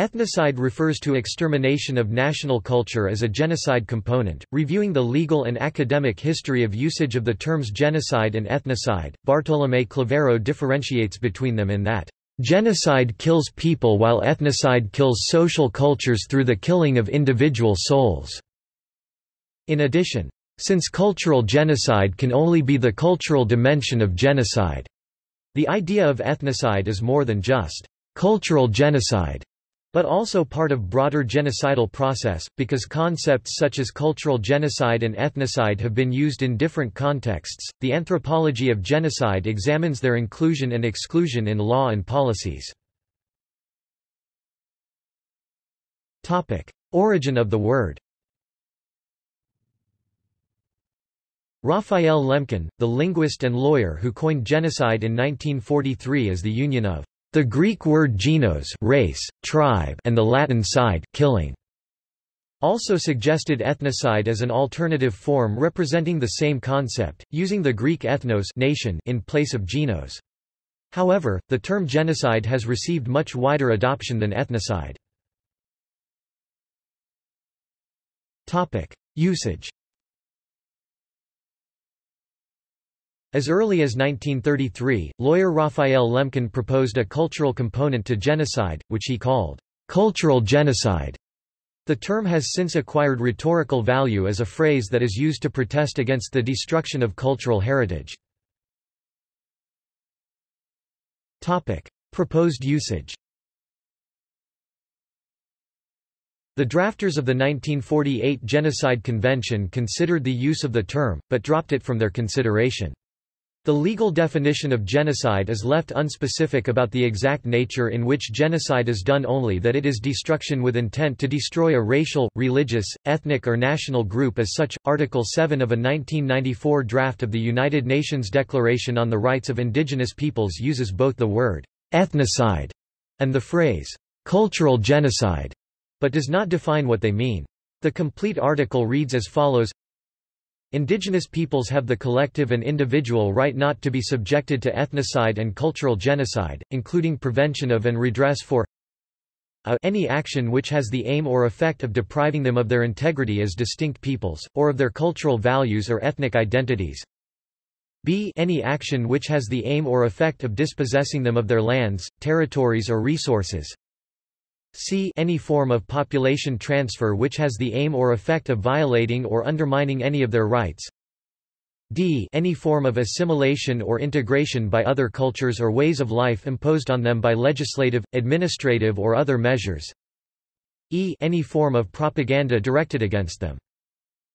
Ethnocide refers to extermination of national culture as a genocide component. Reviewing the legal and academic history of usage of the terms genocide and ethnocide, Bartolomé Clavero differentiates between them in that genocide kills people while ethnocide kills social cultures through the killing of individual souls. In addition, since cultural genocide can only be the cultural dimension of genocide, the idea of ethnocide is more than just cultural genocide, but also part of broader genocidal process, because concepts such as cultural genocide and ethnocide have been used in different contexts. The anthropology of genocide examines their inclusion and exclusion in law and policies. Topic: Origin of the word. Raphael Lemkin, the linguist and lawyer who coined genocide in 1943 as the union of the Greek word genos race, tribe and the Latin cide killing, also suggested ethnocide as an alternative form representing the same concept, using the Greek ethnos nation in place of genos. However, the term genocide has received much wider adoption than ethnocide. Usage As early as 1933, lawyer Raphael Lemkin proposed a cultural component to genocide, which he called cultural genocide. The term has since acquired rhetorical value as a phrase that is used to protest against the destruction of cultural heritage. Topic: Proposed usage. The drafters of the 1948 Genocide Convention considered the use of the term, but dropped it from their consideration. The legal definition of genocide is left unspecific about the exact nature in which genocide is done only that it is destruction with intent to destroy a racial, religious, ethnic or national group as such. Article 7 of a 1994 draft of the United Nations Declaration on the Rights of Indigenous Peoples uses both the word ethnocide and the phrase cultural genocide, but does not define what they mean. The complete article reads as follows Indigenous peoples have the collective and individual right not to be subjected to ethnocide and cultural genocide, including prevention of and redress for a any action which has the aim or effect of depriving them of their integrity as distinct peoples, or of their cultural values or ethnic identities, b any action which has the aim or effect of dispossessing them of their lands, territories or resources, c any form of population transfer which has the aim or effect of violating or undermining any of their rights. D any form of assimilation or integration by other cultures or ways of life imposed on them by legislative, administrative or other measures. E any form of propaganda directed against them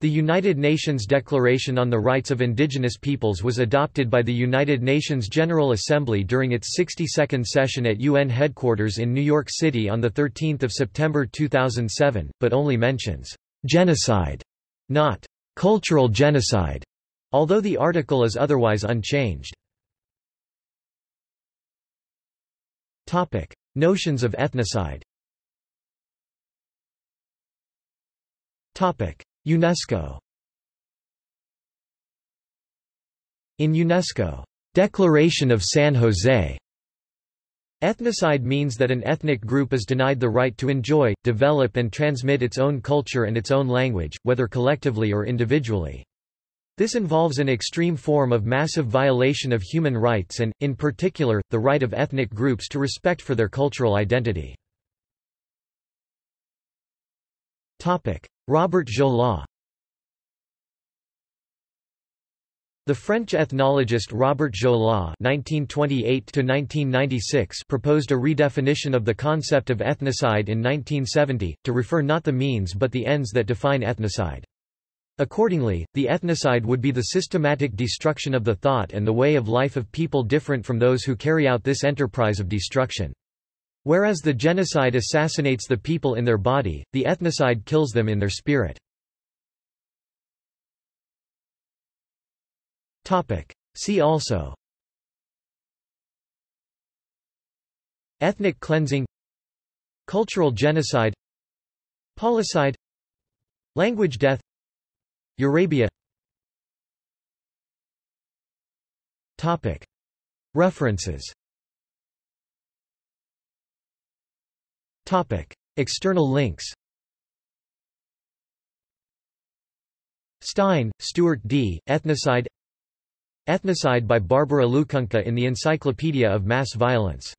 the United Nations Declaration on the Rights of Indigenous Peoples was adopted by the United Nations General Assembly during its 62nd session at UN headquarters in New York City on 13 September 2007, but only mentions genocide, not cultural genocide, although the article is otherwise unchanged. Topic. Notions of ethnocide UNESCO In UNESCO, Declaration of San Jose, Ethnocide means that an ethnic group is denied the right to enjoy, develop and transmit its own culture and its own language, whether collectively or individually. This involves an extreme form of massive violation of human rights and, in particular, the right of ethnic groups to respect for their cultural identity. Robert Jaulin The French ethnologist Robert Jaulin (1928–1996) proposed a redefinition of the concept of ethnocide in 1970, to refer not the means but the ends that define ethnocide. Accordingly, the ethnocide would be the systematic destruction of the thought and the way of life of people different from those who carry out this enterprise of destruction. Whereas the genocide assassinates the people in their body, the ethnocide kills them in their spirit. See also. Ethnic cleansing. Cultural genocide. Policide. Language death. Eurabia References External links Stein, Stuart D., Ethnocide Ethnocide by Barbara Lukunka in the Encyclopedia of Mass Violence